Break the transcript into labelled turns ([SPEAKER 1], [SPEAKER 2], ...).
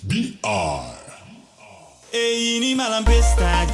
[SPEAKER 1] BR.
[SPEAKER 2] Ei, ini malam pesta.